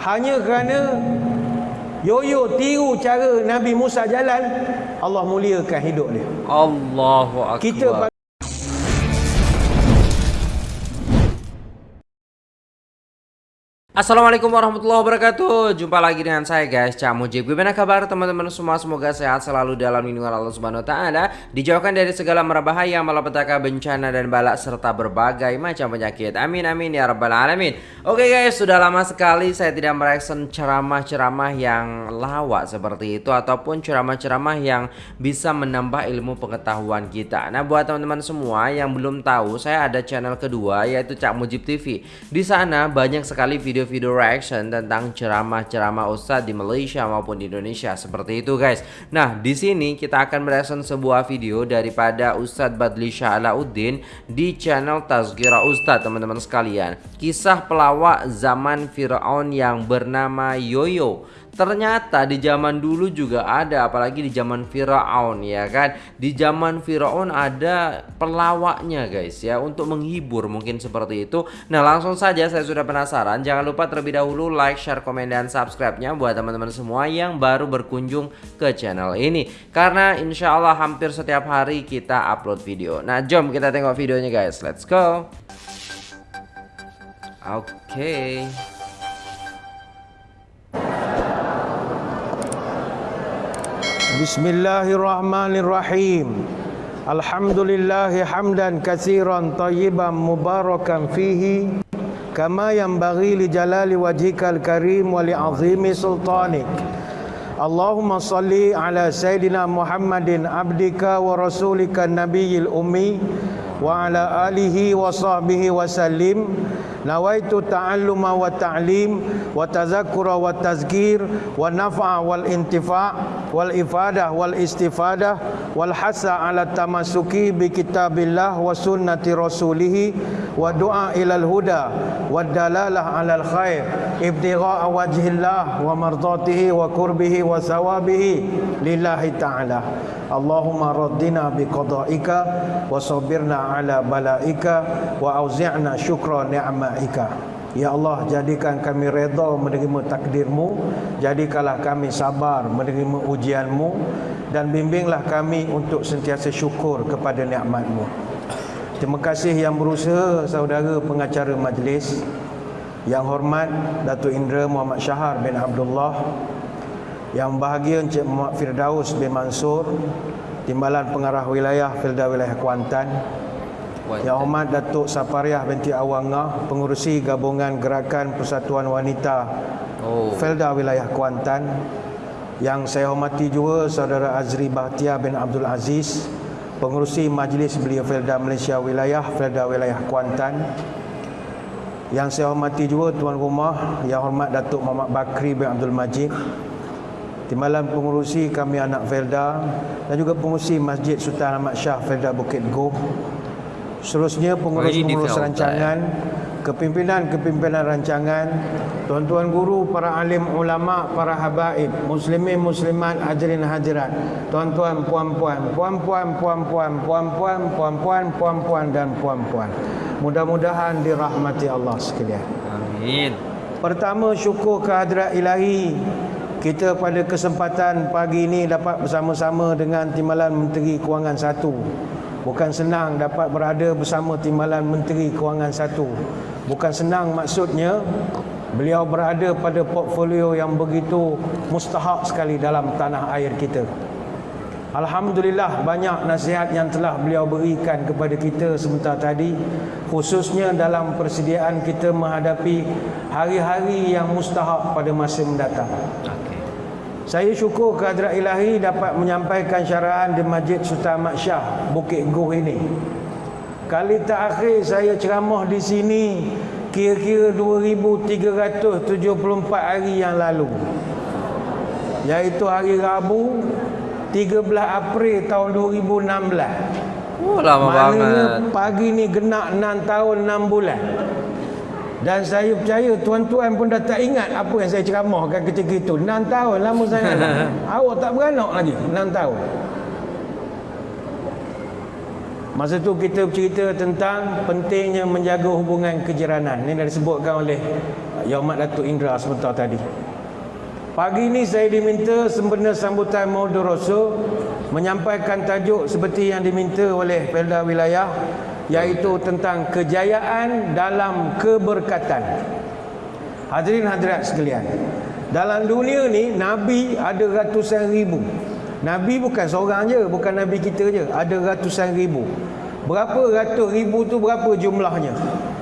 hanya kerana yoyo tiru cara Nabi Musa jalan Allah muliakan hidup dia Allahu akbar. kita Assalamualaikum warahmatullahi wabarakatuh. Jumpa lagi dengan saya guys Cak Mujib. Gimana kabar teman-teman semua? Semoga sehat selalu dalam lindungan Allah Subhanahu Taala Dijauhkan dari segala merbahaya Malapetaka bencana dan balak Serta berbagai macam penyakit. Amin amin ya rabbal alamin. Oke guys sudah lama sekali Saya tidak mereaction ceramah-ceramah yang lawak seperti itu Ataupun ceramah-ceramah yang Bisa menambah ilmu pengetahuan kita. Nah buat teman-teman semua Yang belum tahu Saya ada channel kedua Yaitu Cak Mujib TV Di sana banyak sekali video video-video reaction tentang ceramah-ceramah ustadz di Malaysia maupun di Indonesia seperti itu guys. Nah, di sini kita akan mereaction sebuah video daripada Ustadz Badli Alauddin di channel Tazkira Ustadz teman-teman sekalian. Kisah pelawak zaman Firaun yang bernama Yoyo. Ternyata di zaman dulu juga ada apalagi di zaman Firaun ya kan. Di zaman Firaun ada pelawaknya guys ya untuk menghibur mungkin seperti itu. Nah, langsung saja saya sudah penasaran. Jangan lupa terlebih dahulu like, share, komen dan subscribe-nya buat teman-teman semua yang baru berkunjung ke channel ini. Karena insya Allah hampir setiap hari kita upload video. Nah, jom kita tengok videonya guys. Let's go. Oke. Okay. Bismillahirrahmanirrahim. Alhamdulillah hamdan katsiran tayyiban mubarakan fihi kama yanbaghi li jalali wajhikal karim wa li azimi sultanik. Allahumma salli ala sayidina Muhammadin abdika wa rasulika nabiyil ummi wa ala alihi wa sahbihi wa sallim. Nawaitu ta'alluma wa ta'lim wa tazakkura wa tazkir wa naf'a wal intifa' wal ifadah wal istifadah wal hasa ala tamasuki bi kitabillah wa sunnati rasulih wa du'a ilal huda wa dalalah ala al khair ibtigha'a wajhillah wa mardatihi wa kurbihi wa sawabihi lillahi ta'ala. Allahumma raddina bi qada'ika wa sabirna ala bala'ika wa auzi'na syukra ni'ma'ika Ya Allah jadikan kami redha menerima takdirmu. Jadikanlah kami sabar menerima ujianmu. Dan bimbinglah kami untuk sentiasa syukur kepada nikmatmu. Terima kasih yang berusaha saudara pengacara majlis Yang hormat Datuk Indra Muhammad Syahar bin Abdullah Yang bahagia Encik Muhammad Firdaus bin Mansur Timbalan Pengarah Wilayah Filda Wilayah Kuantan Yang hormat Datuk Sapariah binti Awangah Pengurusi Gabungan Gerakan Persatuan Wanita oh. Felda Wilayah Kuantan Yang saya hormati juga Saudara Azri Bahtiar bin Abdul Aziz Pengurusi Majlis Belia Felda Malaysia Wilayah Felda Wilayah Kuantan Yang saya hormati juga Tuan Rumah Yang hormat Datuk Muhammad Bakri bin Abdul Majid Timbalan pengurusi kami anak Felda dan juga pengurusi Masjid Sultan Ahmad Shah Felda Bukit Goh. Seterusnya pengurus-pengurus rancangan, kepimpinan-kepimpinan rancangan, tuan-tuan guru, para alim ulama, para habaib, muslimin muslimat, hadirin hadirat, tuan-tuan, puan-puan, puan-puan, puan-puan, puan-puan, puan-puan, puan-puan dan puan-puan. Mudah-mudahan dirahmati Allah sekalian. Amin. Pertama syukur kehadrat ilahi kita pada kesempatan pagi ini dapat bersama-sama dengan Timbalan Menteri Kewangan Satu. Bukan senang dapat berada bersama Timbalan Menteri Kewangan Satu. Bukan senang maksudnya beliau berada pada portfolio yang begitu mustahak sekali dalam tanah air kita. Alhamdulillah banyak nasihat yang telah beliau berikan kepada kita sebentar tadi khususnya dalam persediaan kita menghadapi hari-hari yang mustahak pada masa mendatang. Saya syukur kehadrat ilahi dapat menyampaikan syaraan di Masjid Sultan Ahmad Shah Bukit Goh ini. Kali terakhir saya ceramah di sini kira-kira 2374 hari yang lalu. Iaitu hari Rabu 13 April tahun 2016. Oh lama Maknanya banget. pagi ni genap 6 tahun 6 bulan. Dan saya percaya tuan-tuan pun dah tak ingat apa yang saya ceramahkan ketika itu. 6 tahun lama sangat. Awak tak beranak lagi 6 tahun. Masa tu kita bercerita tentang pentingnya menjaga hubungan kejiranan. Ini dah disebutkan oleh Yaumat Datuk Indra sebentar tadi. Pagi ini saya diminta sempena sambutan Maulid Rasul menyampaikan tajuk seperti yang diminta oleh Pelda Wilayah iaitu tentang kejayaan dalam keberkatan. Hadirin hadirat sekalian. Dalam dunia ni Nabi ada ratusan ribu. Nabi bukan seorang je, bukan Nabi kita je. Ada ratusan ribu. Berapa ratus ribu tu berapa jumlahnya?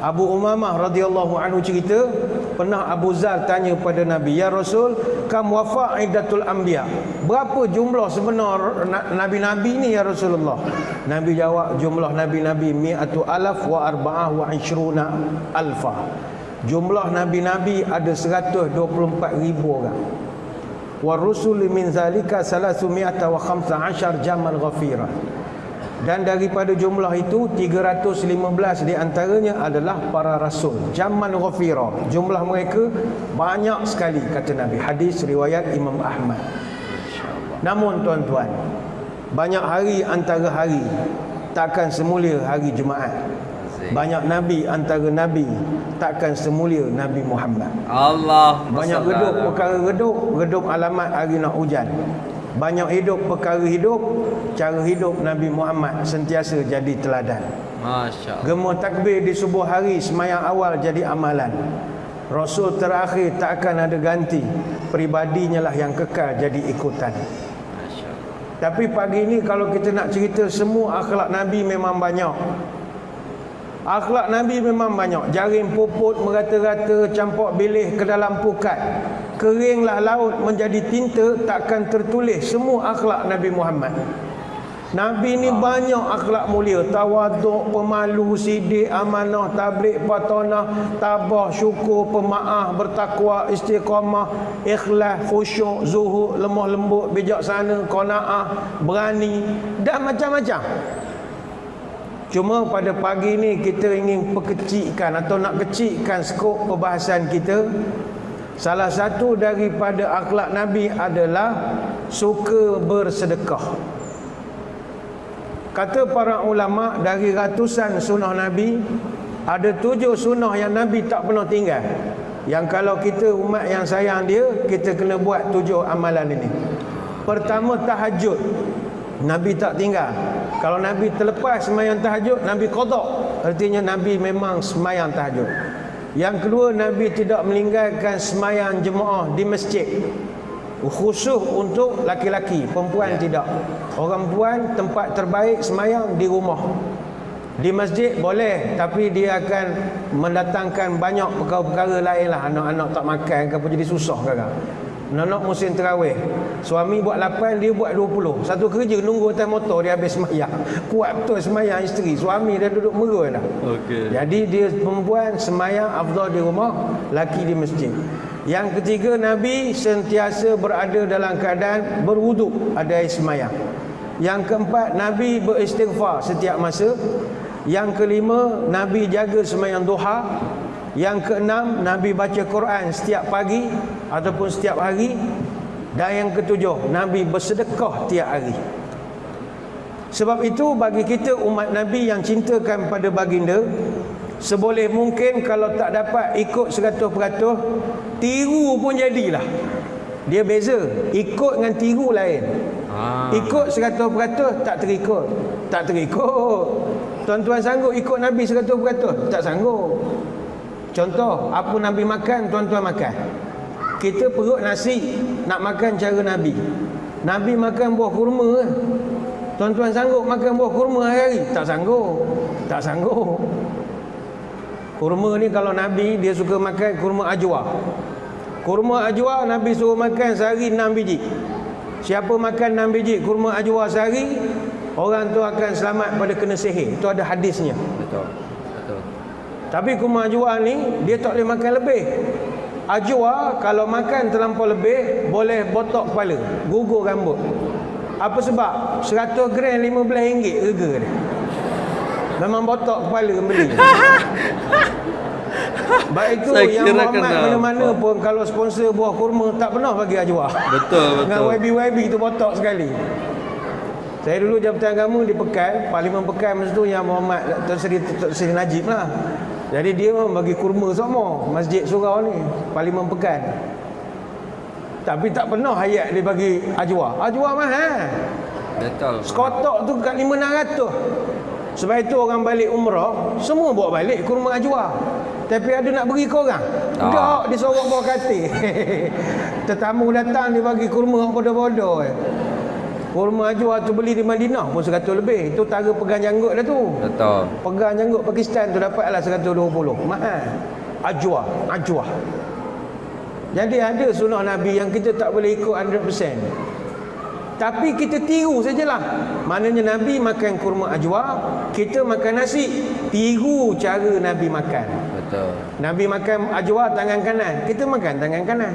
Abu Umamah radhiyallahu anhu cerita pernah Abu Zal tanya pada Nabi ya Rasul kam wafa idatul anbiya? Berapa jumlah sebenar nabi-nabi ni ya Rasulullah? Nabi jawab jumlah nabi-nabi mi'atu alaf wa arba'ah wa ishruna alfa. Jumlah nabi-nabi ada 124 ribu orang. Wa rusul min zalika salasu mi'ata wa khamsa ashar jamal ghafira dan daripada jumlah itu 315 di antaranya adalah para rasul. Zaman ghafira. Jumlah mereka banyak sekali kata Nabi. Hadis riwayat Imam Ahmad. Namun tuan-tuan banyak hari antara hari takkan semulia hari Jumaat. Banyak nabi antara nabi takkan semulia Nabi Muhammad. Allah banyak redup perkara redup redup alamat hari nak hujan banyak hidup perkara hidup cara hidup Nabi Muhammad sentiasa jadi teladan. Masya Allah. Gemuh takbir di subuh hari semayang awal jadi amalan. Rasul terakhir tak akan ada ganti. Peribadinya lah yang kekal jadi ikutan. Tapi pagi ini kalau kita nak cerita semua akhlak Nabi memang banyak. Akhlak Nabi memang banyak. Jaring puput merata-rata Campur bilih ke dalam pukat Keringlah laut menjadi tinta Takkan tertulis semua akhlak Nabi Muhammad. Nabi ni banyak akhlak mulia. Tawaduk, pemalu, sidik, amanah, tablik, patonah Tabah, syukur, pemaaf, bertakwa, istiqamah Ikhlas, khusyuk, zuhud, lemah lembut, bijaksana, kona'ah, berani Dan macam-macam. Cuma pada pagi ni kita ingin perkecikkan atau nak kecikkan skop perbahasan kita. Salah satu daripada akhlak Nabi adalah suka bersedekah. Kata para ulama dari ratusan sunnah Nabi, ada tujuh sunnah yang Nabi tak pernah tinggal. Yang kalau kita umat yang sayang dia, kita kena buat tujuh amalan ini. Pertama tahajud. Nabi tak tinggal. Kalau Nabi terlepas semayang tahajud, Nabi kodok. Artinya Nabi memang semayang tahajud. Yang kedua, Nabi tidak meninggalkan semayang jemaah di masjid. Khusus untuk laki-laki, perempuan tidak. Orang perempuan tempat terbaik semayang di rumah. Di masjid boleh, tapi dia akan mendatangkan banyak perkara-perkara lain lah. Anak-anak tak makan ke apa jadi susah kadang. Nonok musim terawih. Suami buat 8 Dia buat 20 Satu kerja nunggu atas motor Dia habis semayang. Kuat betul semayang isteri. Suami dia duduk merun dah. Okey. Jadi dia perempuan Semayang afdal di rumah Laki di masjid. Yang ketiga Nabi sentiasa berada dalam keadaan Berwuduk Ada air semayang. Yang keempat Nabi beristighfar setiap masa. Yang kelima Nabi jaga semayang duha yang keenam, Nabi baca Quran setiap pagi ataupun setiap hari. Dan yang ketujuh, Nabi bersedekah tiap hari. Sebab itu bagi kita umat Nabi yang cintakan pada baginda, seboleh mungkin kalau tak dapat ikut 100%, tiru pun jadilah. Dia beza, ikut dengan tiru lain. Ah. Ikut 100% tak terikut. Tak terikut. Tuan-tuan sanggup ikut Nabi 100%? Tak sanggup. Contoh, apa Nabi makan, tuan-tuan makan. Kita perut nasi, nak makan cara Nabi. Nabi makan buah kurma. Tuan-tuan sanggup makan buah kurma hari-hari? Tak sanggup. Tak sanggup. Kurma ni kalau Nabi, dia suka makan kurma ajwa. Kurma ajwa, Nabi suruh makan sehari 6 biji. Siapa makan 6 biji kurma ajwa sehari, orang tu akan selamat pada kena sihir. Itu ada hadisnya. Betul. Tapi kurma ajwa ni dia tak boleh makan lebih. Ajwa kalau makan terlampau lebih boleh botok kepala, gugur rambut. Apa sebab? 100 gram RM15 harga dia. Memang botok kepala beli. Baik itu Saya yang kira Muhammad mana-mana pun kalau sponsor buah kurma tak pernah bagi ajwa. Betul, Dengan betul. YB-YB tu botok sekali. Saya dulu Jabatan Agama di Pekan, Parlimen Pekan masa tu yang Muhammad Tuan Seri, Tuan Seri Najib lah. Jadi dia bagi kurma semua Masjid Surau ni, Parlimen Pekan. Tapi tak pernah hayat dia bagi ajwa. Ajwa mahal. Betul. Sekotok tu kat 5-600. Sebab itu orang balik umrah, semua bawa balik kurma ajwa. Tapi ada nak beri ke orang? Tak. Tak, dia sorok bawa katil. Tetamu datang dia bagi kurma bodoh-bodoh. eh. Kurma ajwa tu beli di Madinah pun 100 lebih. Itu tara pegang janggut dah tu. Betul. Pegang janggut Pakistan tu dapatlah 120. Mahal. Ajwa, ajwa. Jadi ada sunnah Nabi yang kita tak boleh ikut 100%. Tapi kita tiru sajalah. Maknanya Nabi makan kurma ajwa, kita makan nasi. Tiru cara Nabi makan. Betul. Nabi makan ajwa tangan kanan, kita makan tangan kanan.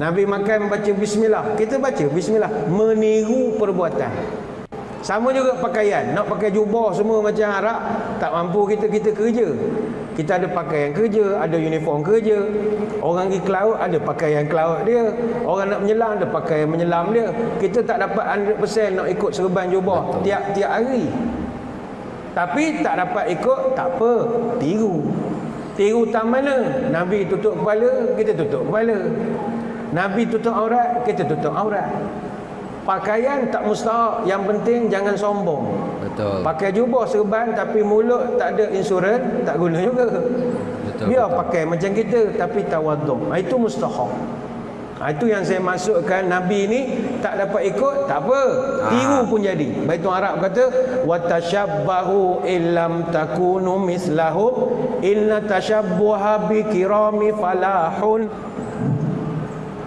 Nabi makan baca bismillah, kita baca bismillah. Meniru perbuatan. Sama juga pakaian. Nak pakai jubah semua macam Arab, tak mampu kita kita kerja. Kita ada pakaian kerja, ada uniform kerja. Orang pergi ke laut ada pakaian ke laut dia. Orang nak menyelam ada pakaian menyelam dia. Kita tak dapat 100% nak ikut serban jubah tiap-tiap hari. Tapi tak dapat ikut, tak apa. Tiru. Tiru tak mana? Nabi tutup kepala, kita tutup kepala. Nabi tutup aurat, kita tutup aurat. Pakaian tak mustahak, yang penting jangan sombong. Betul. Pakai jubah serban tapi mulut tak ada insurans, tak guna juga. Betul, Biar betul. pakai macam kita tapi tawaduk. Ha, Itu mustahak. Ha, itu yang saya masukkan Nabi ni tak dapat ikut, tak apa. Tiru Ah. pun jadi. Baitul Arab kata wa tashabbahu illam takunu mislahum inna tashabbuha bi kirami falahun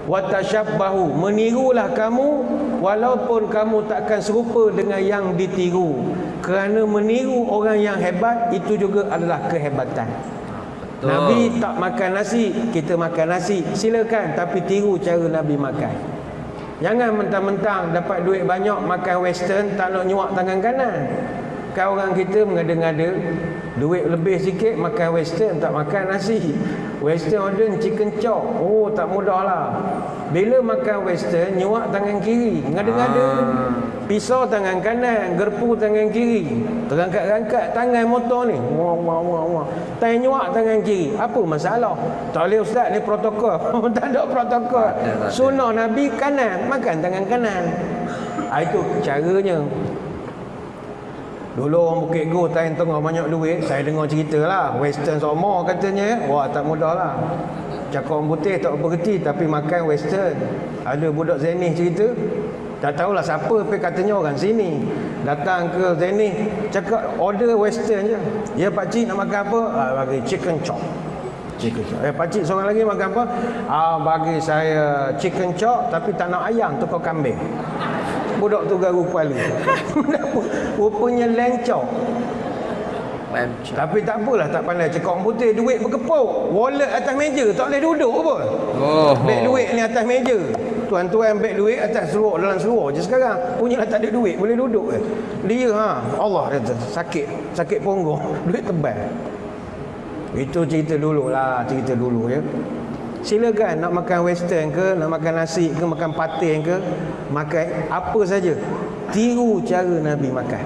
wa tashabbahu menirulah kamu walaupun kamu takkan serupa dengan yang ditiru. Kerana meniru orang yang hebat itu juga adalah kehebatan. Betul. Nabi tak makan nasi kita makan nasi. Silakan tapi tiru cara Nabi makan. Jangan mentang-mentang dapat duit banyak makan western tak nak nyuak tangan kanan. Kan orang kita mengada-ngada duit lebih sikit makan western tak makan nasi. Western order chicken chop. Oh tak mudah lah. Bila makan western nyuak tangan kiri. Ngada-ngada. Ah. pisau tangan kanan gerpu tangan kiri. Terangkat-rangkat tangan motor ni. Wah wah wah wah. Tangan nyuak tangan kiri. Apa masalah? Tak boleh ustaz ni protokol. Tak ada protokol. Sunnah nabi kanan makan tangan kanan. Ah, itu caranya Dulu orang Bukit Go time tengah banyak duit Saya dengar cerita lah. Western semua katanya Wah tak mudah lah. Cakap orang putih tak berhenti Tapi makan western. Ada budak Zenith cerita Tak tahulah siapa Tapi katanya orang sini. Datang ke Zenith Cakap order western je. Ya pakcik nak makan apa? Ah, Bagi chicken chop. Chicken chop. Eh pakcik seorang lagi makan apa? Ah, Bagi saya chicken chop Tapi tak nak ayam Tukar kambing Budak tu garu kepala. Rupanya lencok chop. Tapi tak apalah tak pandai. Orang putih duit berkepuk. Wallet atas meja Tak boleh duduk pun Oh. Beg duit ni atas meja. Tuan-tuan beg duit atas seluar Dalam seluar je sekarang. Punyalah tak ada duit Boleh duduk ke Dia ha Allah kata Sakit Sakit punggung. Duit tebal. Itu cerita dulu lah Cerita dulu ya. Silakan nak makan western ke Nak makan nasi ke Makan patin ke Makan. Apa saja. Tiru cara Nabi makan.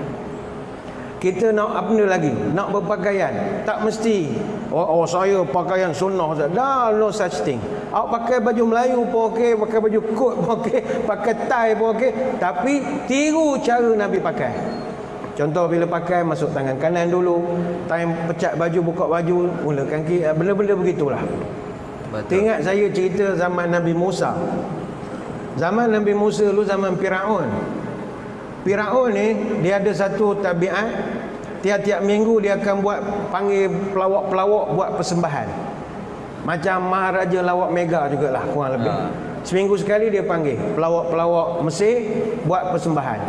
Kita nak apa lagi? Nak berpakaian. Tak mesti. Oh, oh saya pakaian sunnah saja dah no such thing. Awak pakai baju Melayu pun okey pakai baju kot pun okey pakai tie pun okey. Tapi tiru cara Nabi pakai. Contoh bila pakai masuk tangan kanan dulu time pecat baju buka baju mulakan kiri benda-benda begitulah. Betul. Teringat saya cerita zaman Nabi Musa. Zaman Nabi Musa dulu zaman Firaun. Firaun ni dia ada satu tabiat tiap-tiap minggu dia akan buat panggil pelawak-pelawak buat persembahan. Macam Maharaja Lawak Mega jugalah kurang lebih. Ha. Seminggu sekali dia panggil pelawak-pelawak Mesir buat persembahan.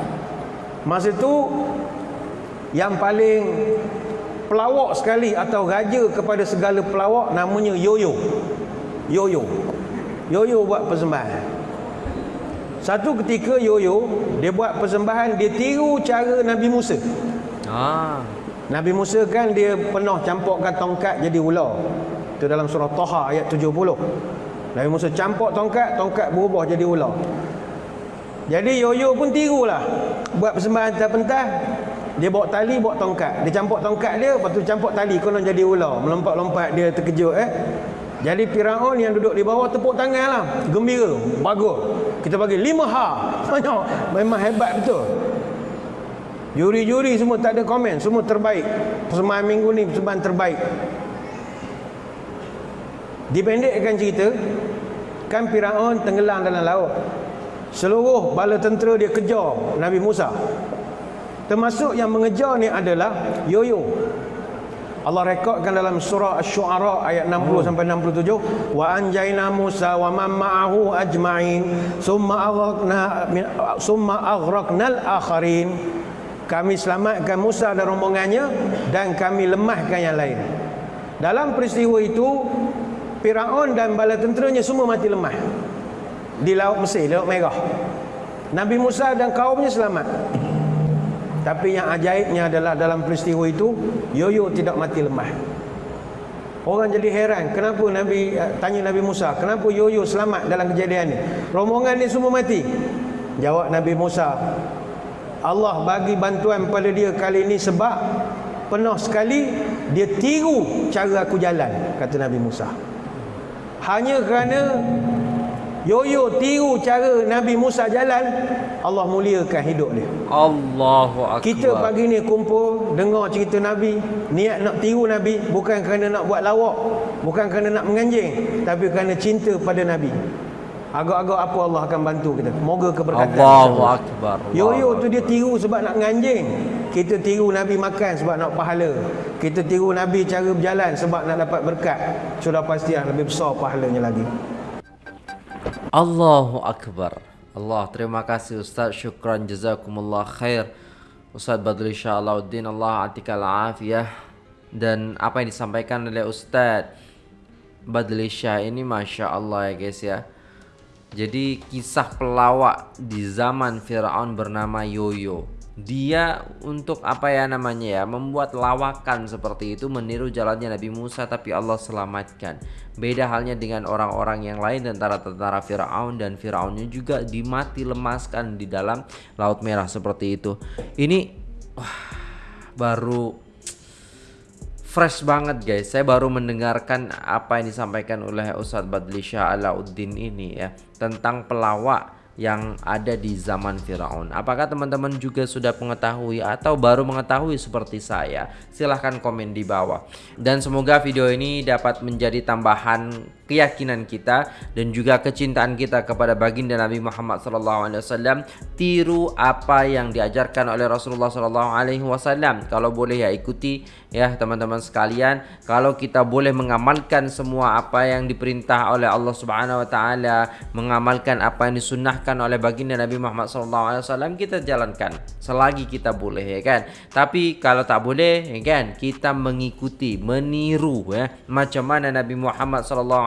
Masa tu yang paling pelawak sekali atau raja kepada segala pelawak namanya Yoyo. Yoyo. Yoyo buat persembahan. Satu ketika Yoyo dia buat persembahan dia tiru cara Nabi Musa. Ah. Nabi Musa kan dia pernah campurkan tongkat jadi ular. Itu dalam surah Taha ayat 70. Nabi Musa campur tongkat, tongkat berubah jadi ular. Jadi Yoyo pun tirulah. buat persembahan atas pentas dia bawa tali bawa tongkat dia campur tongkat dia lepas tu campur tali konon jadi ular melompat-lompat dia terkejut eh jadi Firaun yang duduk di bawah tepuk tangan lah gembira bagus kita bagi lima ha. Banyak. Memang hebat betul? Juri-juri semua tak ada komen. Semua terbaik. Persembahan minggu ni persembahan terbaik. Dipendekkan cerita kan Firaun tenggelam dalam laut. Seluruh bala tentera dia kejar Nabi Musa. Termasuk yang mengejar ni adalah yoyo. Allah rekodkan dalam surah Asy-Syu'ara ayat 60 hmm. sampai 67 wa anjayna Musa wa man ma'ahu ajma'in summa aghraqna summa aghraqnal akharin kami selamatkan Musa dan rombongannya dan kami lemahkan yang lain dalam peristiwa itu Firaun dan bala tenteranya semua mati lemah di Laut Mesir, Laut Merah. Nabi Musa dan kaumnya selamat. Tapi yang ajaibnya adalah dalam peristiwa itu, Yoyo tidak mati lemah. Orang jadi heran, kenapa Nabi eh, tanya Nabi Musa, kenapa Yoyo selamat dalam kejadian ini? Rombongan ini semua mati. Jawab Nabi Musa, Allah bagi bantuan pada dia kali ini sebab penuh sekali dia tiru cara aku jalan, kata Nabi Musa. Hanya kerana Yoyo tiru cara Nabi Musa jalan Allah muliakan hidup dia. Allahu Akbar. Kita pagi ni kumpul Dengar cerita Nabi. Niat nak tiru Nabi Bukan kerana nak buat lawak Bukan kerana nak menganjing Tapi kerana cinta pada Nabi. Agak-agak apa Allah akan bantu kita? Moga keberkatan. Allahu Akbar Yoyo tu dia tiru sebab nak menganjing. Kita tiru Nabi makan sebab nak pahala. Kita tiru Nabi cara berjalan Sebab nak dapat berkat. Sudah pasti lebih besar pahalanya lagi Allahu Akbar. Allah terima kasih Ustaz. Syukran jazakumullah khair. Ustaz Badri Sya'alauddin Allah atikal afiyah Dan apa yang disampaikan oleh Ustaz Badli Syah ini Masya Allah ya guys ya. Jadi kisah pelawak di zaman Fir'aun bernama Yoyo dia untuk apa ya namanya ya membuat lawakan seperti itu meniru jalannya Nabi Musa tapi Allah selamatkan. Beda halnya dengan orang-orang yang lain tentara-tentara Firaun dan Firaunnya juga dimati lemaskan di dalam Laut Merah seperti itu. Ini wah, baru fresh banget guys. Saya baru mendengarkan apa yang disampaikan oleh Ustadz Badli Shah Alauddin ini ya tentang pelawak yang ada di zaman Firaun. Apakah teman-teman juga sudah mengetahui atau baru mengetahui seperti saya? Silahkan komen di bawah. Dan semoga video ini dapat menjadi tambahan keyakinan kita dan juga kecintaan kita kepada baginda Nabi Muhammad SAW. Tiru apa yang diajarkan oleh Rasulullah SAW. Kalau boleh ya ikuti ya teman-teman sekalian. Kalau kita boleh mengamalkan semua apa yang diperintah oleh Allah Subhanahu Wa Taala, mengamalkan apa yang disunnahkan oleh baginda Nabi Muhammad SAW kita jalankan selagi kita boleh ya kan tapi kalau tak boleh ya kan kita mengikuti meniru ya macam mana Nabi Muhammad SAW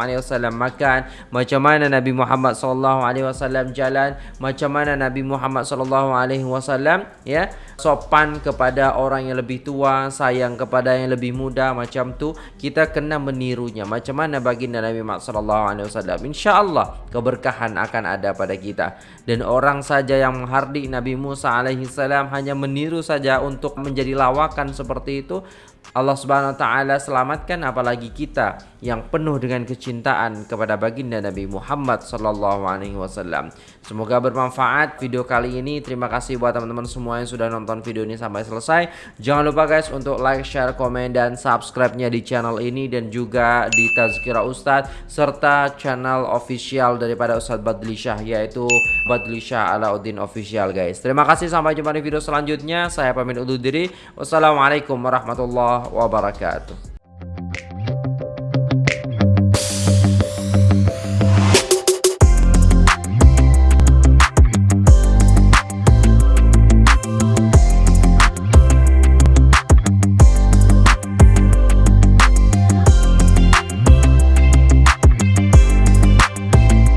makan macam mana Nabi Muhammad SAW jalan macam mana Nabi Muhammad SAW ya sopan kepada orang yang lebih tua sayang kepada yang lebih muda macam tu kita kena menirunya. Macam mana baginda Nabi Muhammad SAW insyaallah keberkahan akan ada pada kita. Dan orang saja yang menghardik Nabi Musa alaihi salam hanya meniru saja untuk menjadi lawakan seperti itu Allah Subhanahu wa taala selamatkan apalagi kita yang penuh dengan kecintaan kepada baginda Nabi Muhammad sallallahu alaihi wasallam. Semoga bermanfaat video kali ini. Terima kasih buat teman-teman semua yang sudah nonton video ini sampai selesai. Jangan lupa guys untuk like, share, komen dan subscribe-nya di channel ini dan juga di Tazkira Ustadz serta channel official daripada Ustadz Badli Syah yaitu Badli Syah Alauddin Official guys. Terima kasih sampai jumpa di video selanjutnya. Saya pamit undur diri. Wassalamualaikum warahmatullahi wabarakatuh